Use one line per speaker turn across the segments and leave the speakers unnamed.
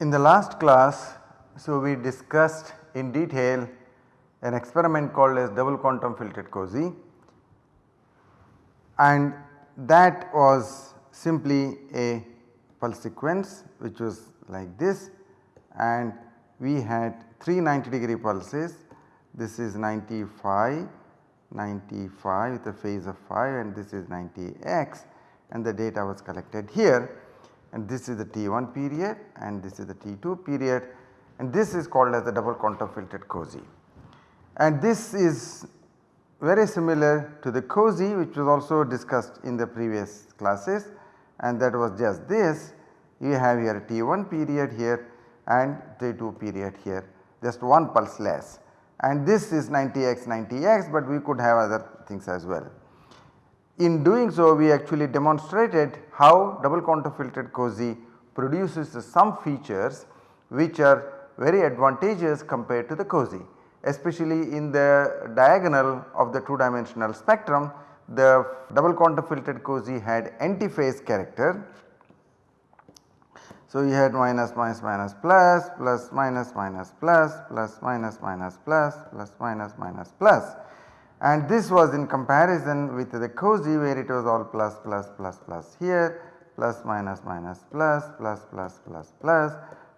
In the last class, so we discussed in detail an experiment called as double quantum filtered COSY. And that was simply a pulse sequence which was like this and we had 3 90 degree pulses. This is 95, 95 with a phase of 5 and this is 90x and the data was collected here. And this is the T1 period and this is the T2 period and this is called as the double quantum filtered COSY. And this is very similar to the COSY which was also discussed in the previous classes and that was just this. You have here T1 period here and T2 period here. Just one pulse less. And this is 90x 90x but we could have other things as well. In doing so we actually demonstrated how double quantum filtered COSY produces some features which are very advantageous compared to the COSY especially in the diagonal of the 2 dimensional spectrum the double quantum filtered COSY had antiphase character. So, you had minus minus minus plus plus minus minus plus plus minus minus plus plus minus minus plus and this was in comparison with the COSY where it was all plus plus plus plus here plus minus minus plus plus plus plus plus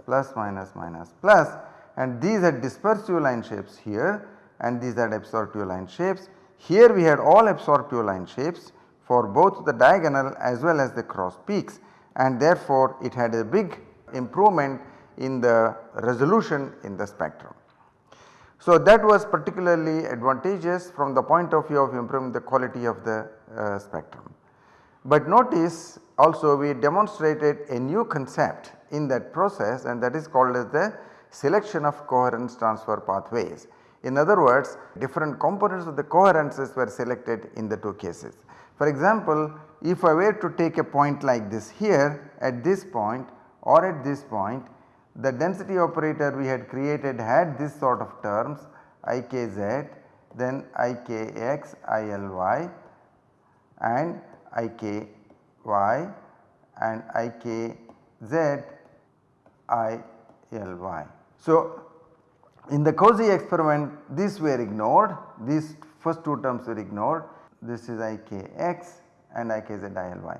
plus minus minus plus and these are dispersive line shapes here and these are absorptive line shapes. Here we had all absorptive line shapes for both the diagonal as well as the cross peaks and therefore it had a big improvement in the resolution in the spectrum. So that was particularly advantageous from the point of view of improving the quality of the uh, spectrum. But notice also we demonstrated a new concept in that process and that is called as the selection of coherence transfer pathways. In other words different components of the coherences were selected in the two cases. For example, if I were to take a point like this here at this point or at this point the density operator we had created had this sort of terms ikz then ikx ily and iky and ikz ily. So, in the COSY experiment these were ignored these first two terms were ignored this is ikx and ikz ily.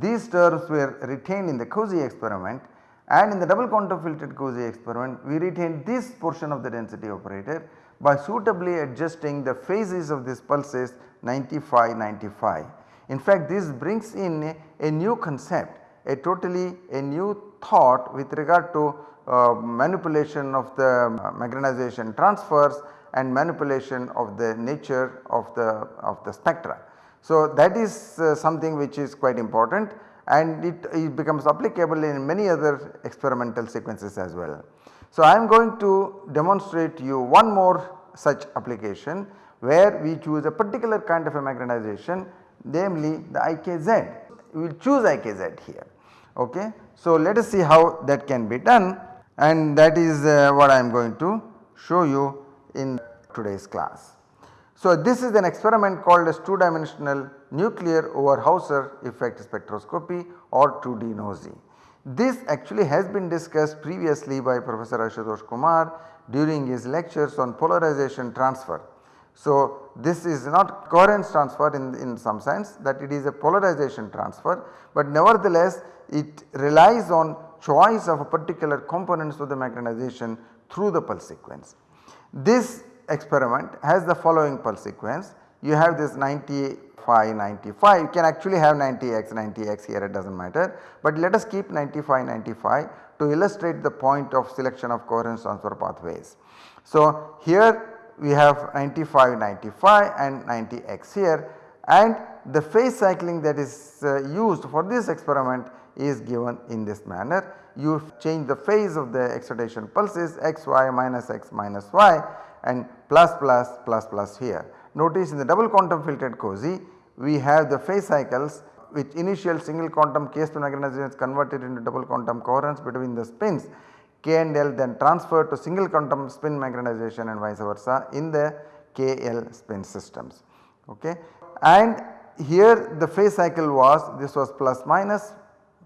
These terms were retained in the COSY experiment and in the double quantum filtered COSY experiment we retained this portion of the density operator by suitably adjusting the phases of these pulses 95 95. In fact this brings in a, a new concept a totally a new thought with regard to uh, manipulation of the magnetization transfers and manipulation of the nature of the of the spectra. So that is uh, something which is quite important and it, it becomes applicable in many other experimental sequences as well. So, I am going to demonstrate you one more such application where we choose a particular kind of a magnetization namely the IKZ. We will choose IKZ here. Okay. So, let us see how that can be done and that is uh, what I am going to show you in today's class. So, this is an experiment called as 2 dimensional nuclear Overhauser effect spectroscopy or 2D NOESY. This actually has been discussed previously by Professor Ashutosh Kumar during his lectures on polarization transfer. So, this is not coherence transfer in, in some sense that it is a polarization transfer, but nevertheless it relies on choice of a particular components of the magnetization through the pulse sequence. This experiment has the following pulse sequence. You have this 95 95 you can actually have 90x 90x here it does not matter, but let us keep 95 95 to illustrate the point of selection of coherence transfer pathways. So, here we have 95 95 and 90x here and the phase cycling that is uh, used for this experiment is given in this manner. You change the phase of the excitation pulses x y minus x minus y and plus plus plus plus here. Notice in the double quantum filtered COSY we have the phase cycles which initial single quantum k spin magnetization is converted into double quantum coherence between the spins k and l then transferred to single quantum spin magnetization and vice versa in the KL spin systems. Okay. And here the phase cycle was this was plus minus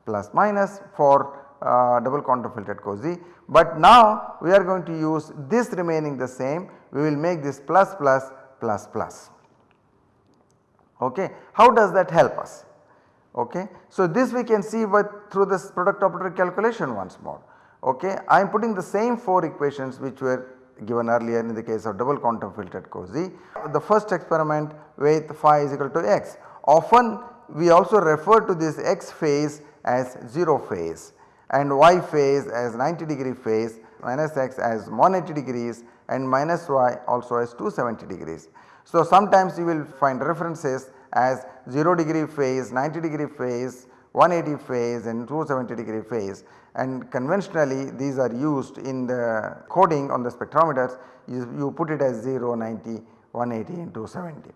plus minus for uh, double quantum filtered COSY. But now we are going to use this remaining the same we will make this plus plus plus plus. Okay. How does that help us? Okay. So this we can see but through this product operator calculation once more. Okay. I am putting the same 4 equations which were given earlier in the case of double quantum filtered COSY. The first experiment with phi is equal to x. Often we also refer to this x phase as 0 phase and y phase as 90 degree phase minus x as 180 degrees and minus y also as 270 degrees. So sometimes you will find references as 0 degree phase, 90 degree phase, 180 phase and 270 degree phase and conventionally these are used in the coding on the spectrometers you, you put it as 0, 90, 180 and 270.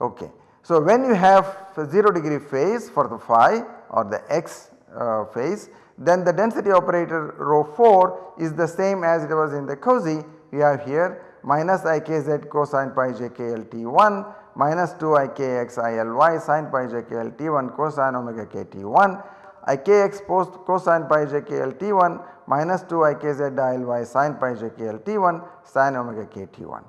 Okay. So when you have 0 degree phase for the phi or the x uh, phase then the density operator rho 4 is the same as it was in the COSY we have here minus ikz cosine pi j k l t 1 minus 2 ikx ily sin pi j k l t 1 cosine omega k t 1 ikx post cosine pi j k l t 1 minus 2 ikz ily sin pi j k l t 1 sin omega k t 1.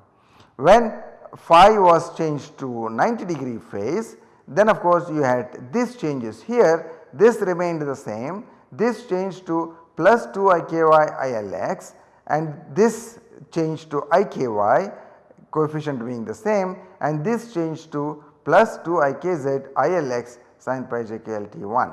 When phi was changed to 90 degree phase then of course you had this changes here this remained the same this changed to plus 2 iky ilx and this changed to iky coefficient being the same and this changed to plus 2 ikz ilx sin pi j k l t 1.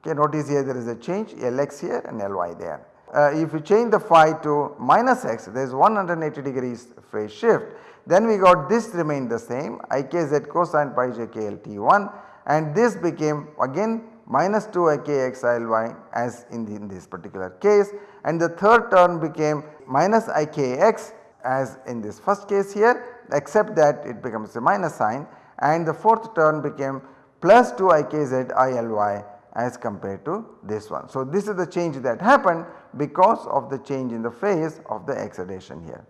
Okay, notice here there is a change Lx here and Ly there. Uh, if you change the phi to minus x there is 180 degrees phase shift. Then we got this remained the same ikz cosine pi j k l t 1 and this became again minus 2 ikx ly as in, the, in this particular case. And the third term became minus ikx as in this first case here except that it becomes a minus sign. And the fourth term became plus 2 ikz ily as compared to this one. So, this is the change that happened because of the change in the phase of the excitation here.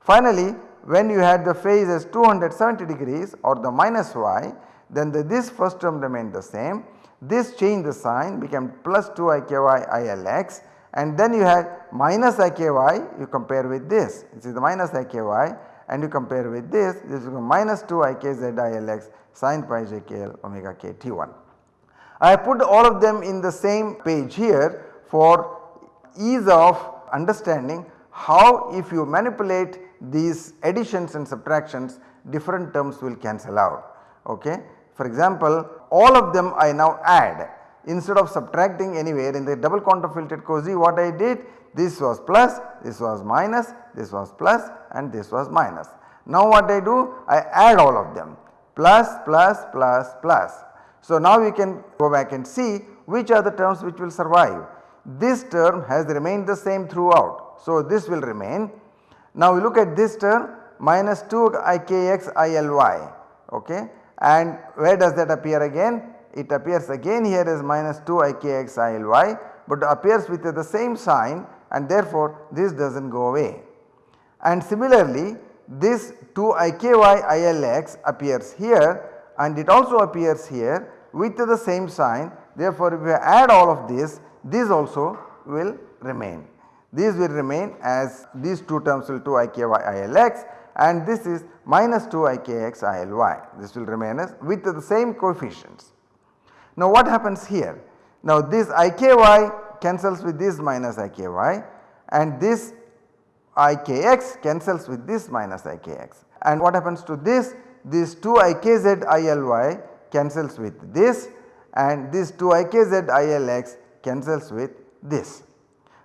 Finally, when you had the phase as 270 degrees or the minus y then the, this first term remained the same. This changed the sign became plus 2 iky ilx and then you had minus iky you compare with this this is the minus iky and you compare with this this is minus 2 ikz ilx sin pi jkl omega k t1. I put all of them in the same page here for ease of understanding how if you manipulate these additions and subtractions different terms will cancel out. Okay. For example, all of them I now add instead of subtracting anywhere in the double quantum filtered COSY what I did this was plus, this was minus, this was plus and this was minus. Now what I do I add all of them plus plus plus plus so now we can go back and see which are the terms which will survive. This term has remained the same throughout. So this will remain. Now we look at this term minus 2 ikx ily okay and where does that appear again? It appears again here as minus 2 ikx ily but appears with the same sign and therefore this does not go away. And similarly this 2 iky ilx appears here and it also appears here with the same sign therefore if we add all of this this also will remain. These will remain as these two terms will 2 iky ilx and this is minus 2 ikx ily this will remain as with the same coefficients. Now what happens here? Now this iky cancels with this minus iky and this ikx cancels with this minus ikx and what happens to this this 2 ikz ily cancels with this and this 2 ikz ilx cancels with this.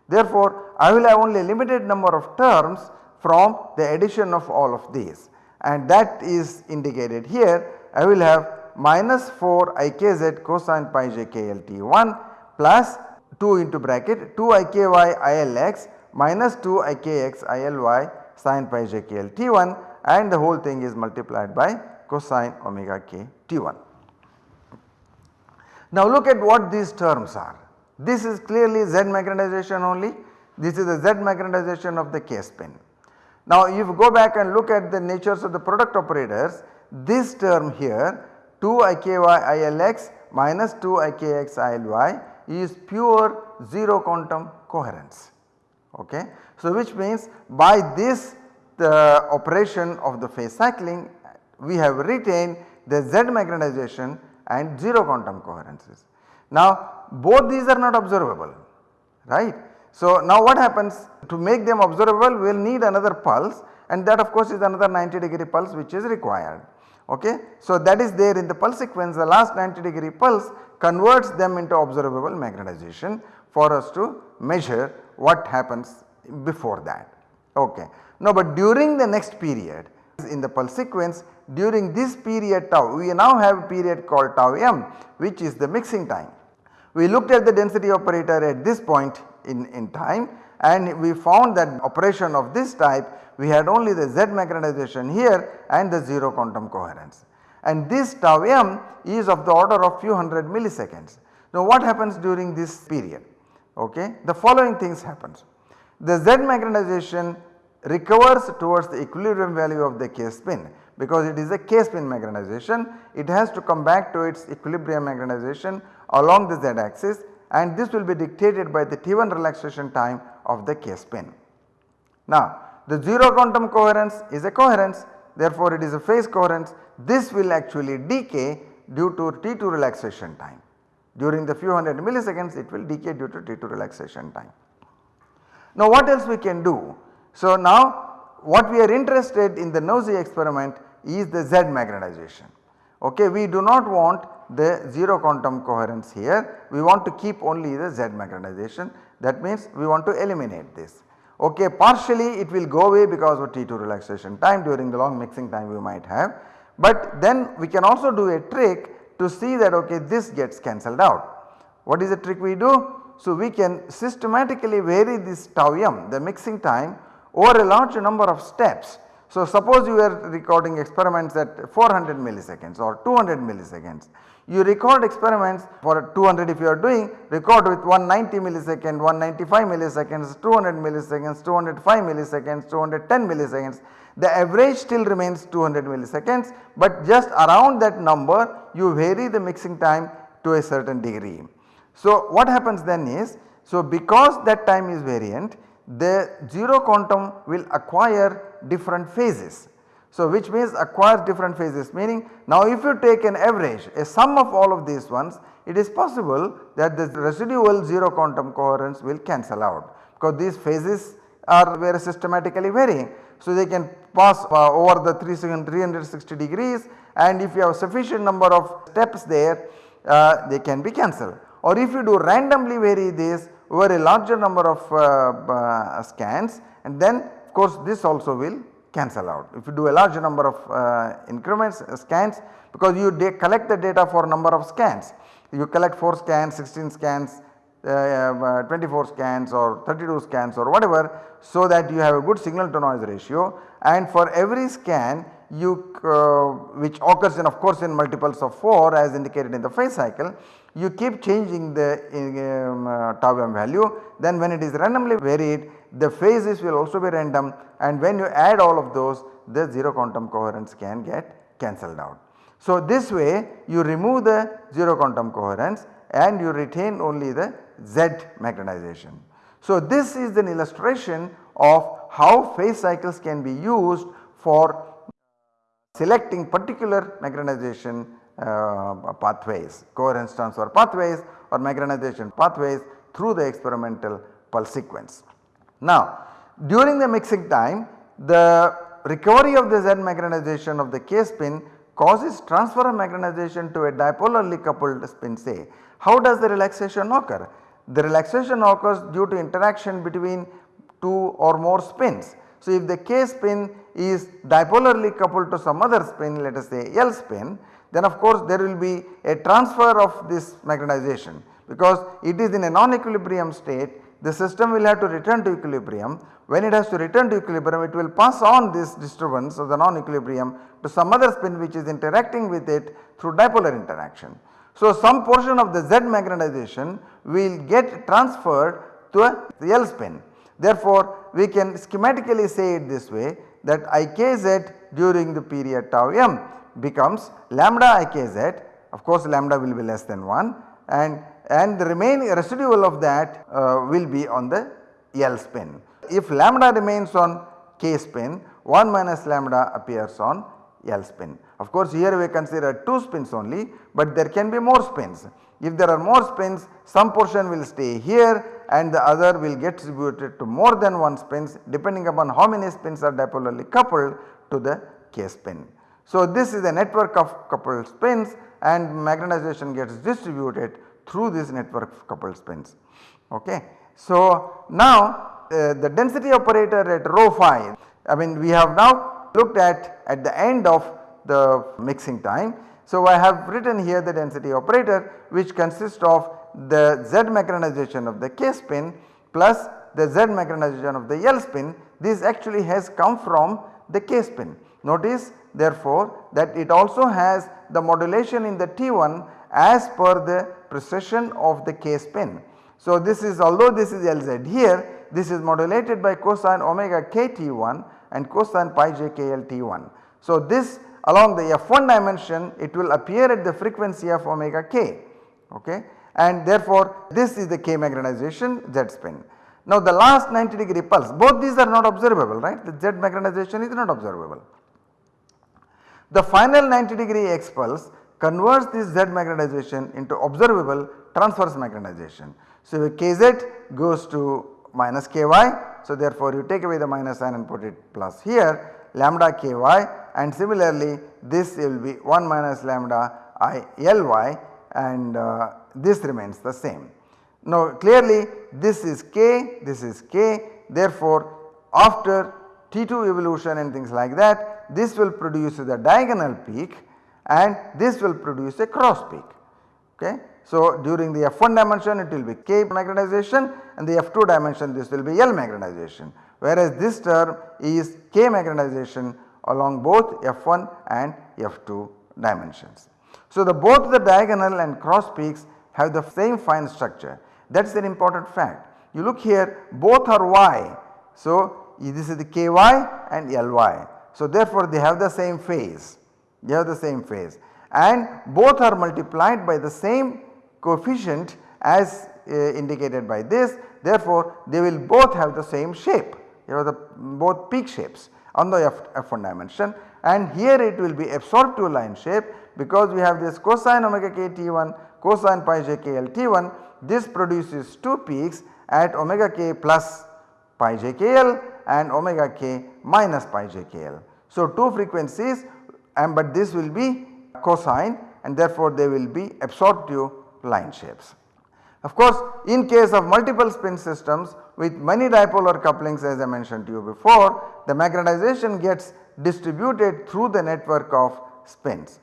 Therefore, I will have only a limited number of terms from the addition of all of these and that is indicated here I will have minus 4 ikz cosine pi j k l t 1 plus 2 into bracket 2 iky ilx minus 2 ikx ily sin pi j k l t 1 and the whole thing is multiplied by cosine omega k t 1. Now look at what these terms are. This is clearly Z magnetization only, this is the Z magnetization of the K spin. Now if you go back and look at the natures of the product operators, this term here 2 IKY ILX minus 2 IKX ILY is pure 0 quantum coherence. Okay. So which means by this the operation of the phase cycling we have retained the Z magnetization and 0 quantum coherences. Now both these are not observable right. So now what happens to make them observable we will need another pulse and that of course is another 90 degree pulse which is required okay. So that is there in the pulse sequence the last 90 degree pulse converts them into observable magnetization for us to measure what happens before that okay. Now but during the next period in the pulse sequence during this period tau we now have a period called tau m which is the mixing time. We looked at the density operator at this point in, in time and we found that operation of this type we had only the Z magnetization here and the 0 quantum coherence and this tau m is of the order of few hundred milliseconds. Now what happens during this period? Okay. The following things happens. The Z magnetization recovers towards the equilibrium value of the K spin because it is a K spin magnetization it has to come back to its equilibrium magnetization along the Z axis and this will be dictated by the T1 relaxation time of the K spin. Now the 0 quantum coherence is a coherence therefore it is a phase coherence this will actually decay due to T2 relaxation time. During the few hundred milliseconds it will decay due to T2 relaxation time. Now what else we can do? So now what we are interested in the NOESY experiment is the Z magnetization. Okay, we do not want the 0 quantum coherence here, we want to keep only the Z magnetization that means we want to eliminate this. Okay, partially it will go away because of T2 relaxation time during the long mixing time we might have, but then we can also do a trick to see that okay this gets cancelled out. What is the trick we do? So we can systematically vary this tau m the mixing time over a large number of steps so suppose you are recording experiments at 400 milliseconds or 200 milliseconds. You record experiments for 200 if you are doing record with 190 millisecond, 195 milliseconds, 200 milliseconds, 205 milliseconds, 210 milliseconds. The average still remains 200 milliseconds but just around that number you vary the mixing time to a certain degree. So what happens then is so because that time is variant the 0 quantum will acquire different phases. So which means acquires different phases meaning now if you take an average a sum of all of these ones it is possible that the residual 0 quantum coherence will cancel out because these phases are very systematically varying. So they can pass uh, over the 360 degrees and if you have sufficient number of steps there uh, they can be cancelled or if you do randomly vary this over a larger number of uh, uh, scans and then of course this also will cancel out. If you do a large number of uh, increments uh, scans because you collect the data for number of scans. You collect 4 scans, 16 scans, uh, 24 scans or 32 scans or whatever so that you have a good signal to noise ratio and for every scan you uh, which occurs in of course in multiples of 4 as indicated in the phase cycle you keep changing the um, uh, tau m value then when it is randomly varied the phases will also be random and when you add all of those the 0 quantum coherence can get cancelled out. So this way you remove the 0 quantum coherence and you retain only the Z magnetization. So this is an illustration of how phase cycles can be used for selecting particular magnetization uh, pathways, coherence transfer pathways or magnetization pathways through the experimental pulse sequence. Now during the mixing time the recovery of the Z magnetization of the K spin causes transfer of magnetization to a dipolarly coupled spin say. How does the relaxation occur? The relaxation occurs due to interaction between two or more spins. So if the K spin is dipolarly coupled to some other spin let us say L spin then of course there will be a transfer of this magnetization because it is in a non-equilibrium state the system will have to return to equilibrium. When it has to return to equilibrium it will pass on this disturbance of the non-equilibrium to some other spin which is interacting with it through dipolar interaction. So, some portion of the Z magnetization will get transferred to a L spin. Therefore, we can schematically say it this way that Ikz during the period tau m becomes lambda Ikz of course lambda will be less than 1 and, and the remaining residual of that uh, will be on the L spin. If lambda remains on K spin 1 minus lambda appears on L spin. Of course here we consider 2 spins only but there can be more spins. If there are more spins some portion will stay here and the other will get distributed to more than one spins depending upon how many spins are dipolarly coupled to the K spin. So this is a network of coupled spins and magnetization gets distributed through this network of coupled spins. Okay. So now uh, the density operator at rho phi I mean we have now looked at at the end of the mixing time. So I have written here the density operator which consists of the Z magnetization of the K spin plus the Z magnetization of the L spin this actually has come from the K spin. Notice therefore that it also has the modulation in the T1 as per the precession of the K spin. So this is although this is Lz here this is modulated by cosine omega k T1 and cosine pi j k L T1. So this along the F1 dimension it will appear at the frequency of omega k okay and therefore this is the k magnetization Z spin. Now the last 90 degree pulse both these are not observable right the Z magnetization is not observable. The final 90 degree X pulse converts this Z magnetization into observable transverse magnetization. So Kz goes to minus Ky so therefore you take away the minus sign and put it plus here lambda Ky and similarly this will be 1 minus lambda I Ly and uh, this remains the same. Now clearly this is k, this is k therefore after T2 evolution and things like that this will produce the diagonal peak and this will produce a cross peak. Okay. So during the F1 dimension it will be K magnetization and the F2 dimension this will be L magnetization whereas this term is K magnetization along both F1 and F2 dimensions. So the both the diagonal and cross peaks have the same fine structure that is an important fact. You look here both are Y. So this is the Ky and Ly. So therefore they have the same phase, they have the same phase. And both are multiplied by the same coefficient as uh, indicated by this. Therefore they will both have the same shape, you have the both peak shapes on the F, F1 dimension. And here it will be absorbed to line shape because we have this cosine omega k t1 cosine pi j k l t1 this produces 2 peaks at omega k plus pi j k l and omega k minus pi j k l. So 2 frequencies and but this will be cosine and therefore they will be absorptive line shapes. Of course in case of multiple spin systems with many dipolar couplings as I mentioned to you before the magnetization gets distributed through the network of spins.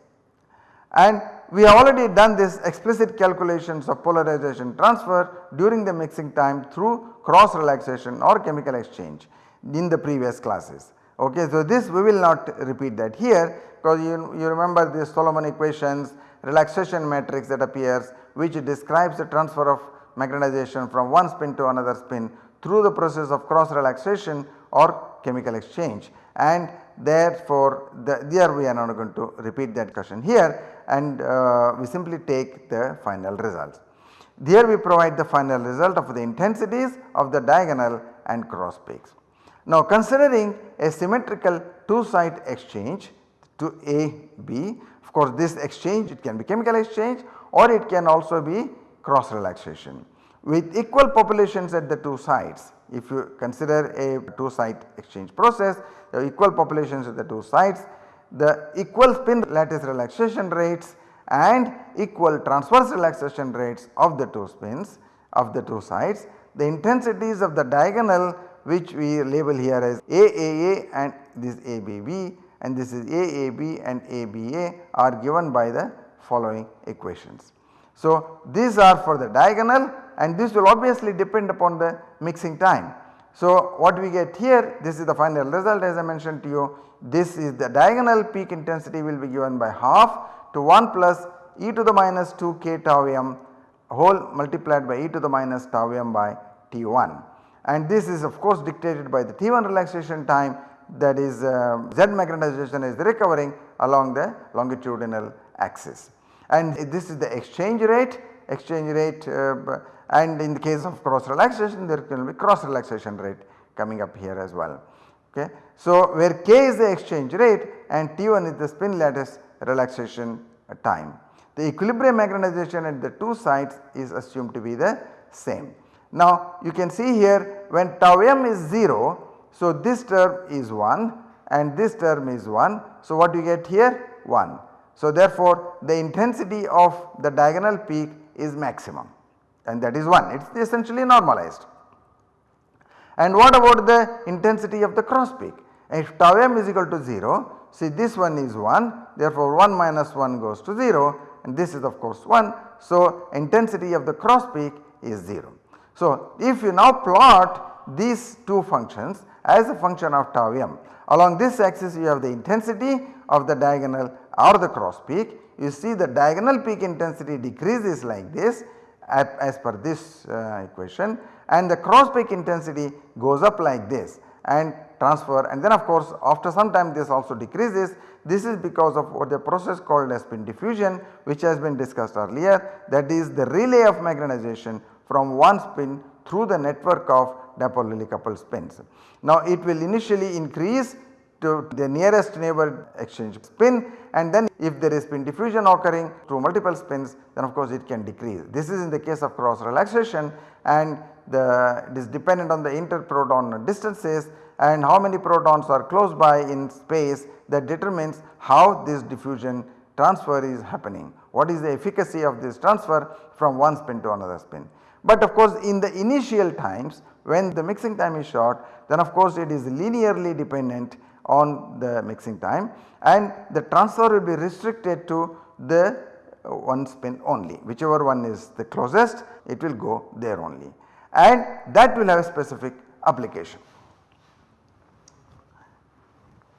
And we have already done this explicit calculations of polarization transfer during the mixing time through cross relaxation or chemical exchange in the previous classes. Okay, so this we will not repeat that here because you, you remember the Solomon equations relaxation matrix that appears which describes the transfer of magnetization from one spin to another spin through the process of cross relaxation or chemical exchange and therefore the, there we are not going to repeat that question here and uh, we simply take the final results. Here we provide the final result of the intensities of the diagonal and cross peaks. Now considering a symmetrical two site exchange to A B of course this exchange it can be chemical exchange or it can also be cross relaxation. With equal populations at the two sites if you consider a two site exchange process the equal populations at the two sites the equal spin lattice relaxation rates and equal transverse relaxation rates of the two spins of the two sides the intensities of the diagonal which we label here as AAA and this ABB and this is AAB and ABA are given by the following equations. So these are for the diagonal and this will obviously depend upon the mixing time. So what we get here this is the final result as I mentioned to you this is the diagonal peak intensity will be given by half to 1 plus e to the minus 2 k tau m whole multiplied by e to the minus tau m by T1 and this is of course dictated by the T1 relaxation time that is uh, Z magnetization is recovering along the longitudinal axis. And this is the exchange rate, exchange rate uh, and in the case of cross relaxation there can be cross relaxation rate coming up here as well. Okay. So, where k is the exchange rate and T1 is the spin lattice relaxation time. The equilibrium magnetization at the two sides is assumed to be the same. Now you can see here when tau m is 0, so this term is 1 and this term is 1. So what you get here 1. So therefore the intensity of the diagonal peak is maximum and that is 1 it is essentially normalized. And what about the intensity of the cross peak? If tau m is equal to 0 see this one is 1 therefore 1 minus 1 goes to 0 and this is of course 1. So intensity of the cross peak is 0. So if you now plot these two functions as a function of tau m along this axis you have the intensity of the diagonal or the cross peak you see the diagonal peak intensity decreases like this as per this uh, equation and the cross peak intensity goes up like this and transfer and then of course after some time this also decreases. This is because of what the process called as spin diffusion which has been discussed earlier that is the relay of magnetization from one spin through the network of dipolarly coupled spins. Now it will initially increase to the nearest neighbor exchange spin and then if there is spin diffusion occurring through multiple spins then of course it can decrease. This is in the case of cross relaxation and the it is dependent on the interproton distances and how many protons are close by in space that determines how this diffusion transfer is happening. What is the efficacy of this transfer from one spin to another spin. But of course in the initial times when the mixing time is short then of course it is linearly dependent on the mixing time and the transfer will be restricted to the one spin only whichever one is the closest it will go there only and that will have a specific application.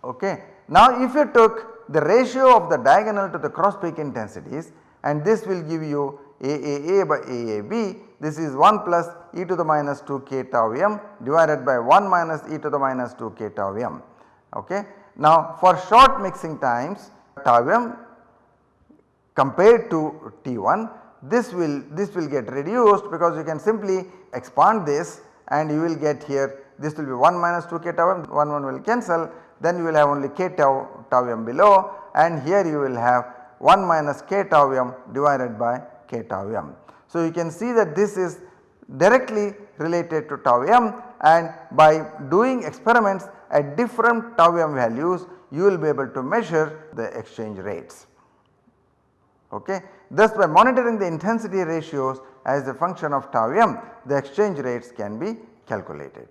Okay. Now if you took the ratio of the diagonal to the cross peak intensities and this will give you AAA by AAB this is 1 plus e to the minus 2 k tau m divided by 1 minus e to the minus 2 k tau m. Okay. Now for short mixing times tau m compared to T1 this will this will get reduced because you can simply expand this and you will get here this will be 1 minus 2 k tau m 1 1 will cancel then you will have only k tau tau m below and here you will have 1 minus k tau m divided by k tau m. So you can see that this is directly related to tau m and by doing experiments at different tau m values you will be able to measure the exchange rates. Okay. Thus by monitoring the intensity ratios as a function of tau m the exchange rates can be calculated.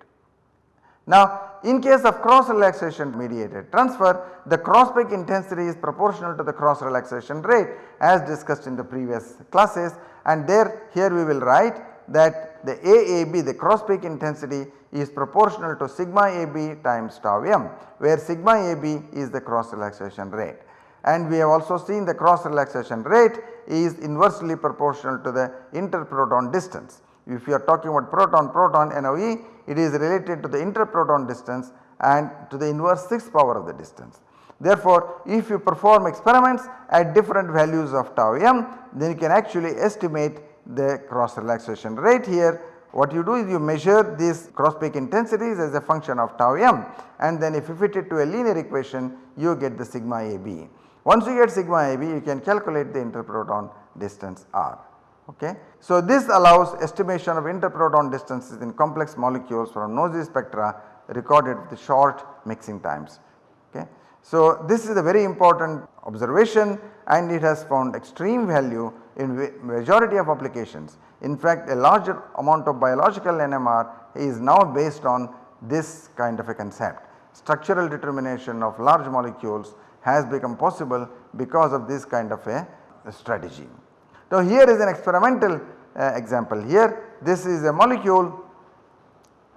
Now in case of cross relaxation mediated transfer the cross peak intensity is proportional to the cross relaxation rate as discussed in the previous classes and there here we will write that the AAB the cross peak intensity is proportional to sigma AB times tau m where sigma AB is the cross relaxation rate and we have also seen the cross relaxation rate is inversely proportional to the interproton distance. If you are talking about proton proton NOE it is related to the interproton distance and to the inverse 6 power of the distance. Therefore, if you perform experiments at different values of tau m then you can actually estimate the cross relaxation rate here. What you do is you measure these cross peak intensities as a function of tau m and then if you fit it to a linear equation you get the sigma AB. Once you get sigma AB you can calculate the interproton distance r. Okay. So this allows estimation of interproton distances in complex molecules from NOESY spectra recorded with short mixing times. Okay. So this is a very important observation and it has found extreme value in majority of applications. In fact a larger amount of biological NMR is now based on this kind of a concept. Structural determination of large molecules has become possible because of this kind of a strategy. So, here is an experimental uh, example here this is a molecule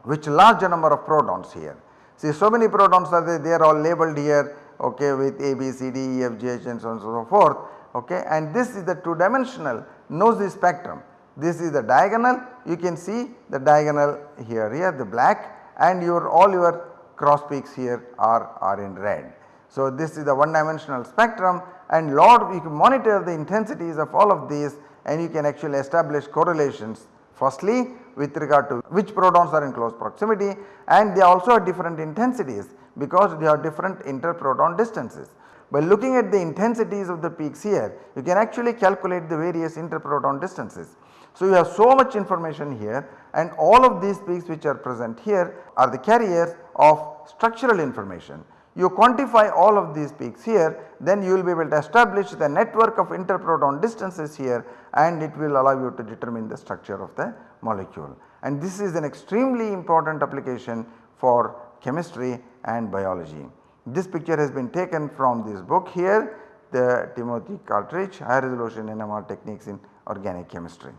which large number of protons here. See so many protons are there they are all labeled here okay with A, B, C, D, E, F, G, H and so on and so forth okay and this is the 2 dimensional NOESY spectrum. This is the diagonal you can see the diagonal here here the black and your all your cross peaks here are, are in red. So this is the one dimensional spectrum and lot you can monitor the intensities of all of these and you can actually establish correlations firstly with regard to which protons are in close proximity and they also have different intensities because they have different interproton distances. By looking at the intensities of the peaks here you can actually calculate the various interproton distances. So you have so much information here and all of these peaks which are present here are the carriers of structural information. You quantify all of these peaks here then you will be able to establish the network of interproton distances here and it will allow you to determine the structure of the molecule. And this is an extremely important application for chemistry and biology. This picture has been taken from this book here the Timothy Claridge high resolution NMR techniques in organic chemistry.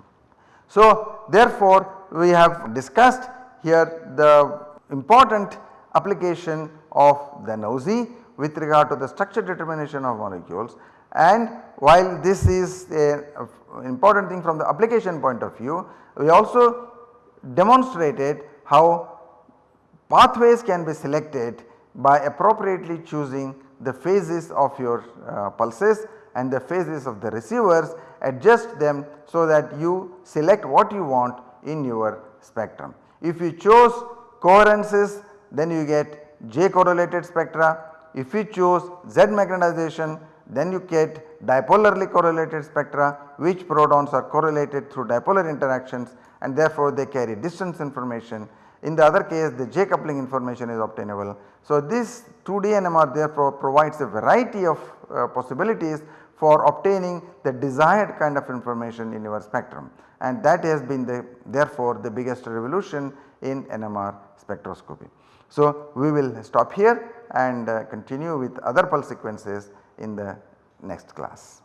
So therefore we have discussed here the important application of the NOESY with regard to the structure determination of molecules and while this is a, important thing from the application point of view we also demonstrated how pathways can be selected by appropriately choosing the phases of your uh, pulses and the phases of the receivers adjust them so that you select what you want in your spectrum. If you chose coherences then you get J correlated spectra. If you choose Z magnetization then you get dipolarly correlated spectra which protons are correlated through dipolar interactions and therefore they carry distance information. In the other case the J coupling information is obtainable. So this 2D NMR therefore provides a variety of uh, possibilities for obtaining the desired kind of information in your spectrum and that has been the therefore the biggest revolution in NMR spectroscopy. So we will stop here and uh, continue with other pulse sequences in the next class.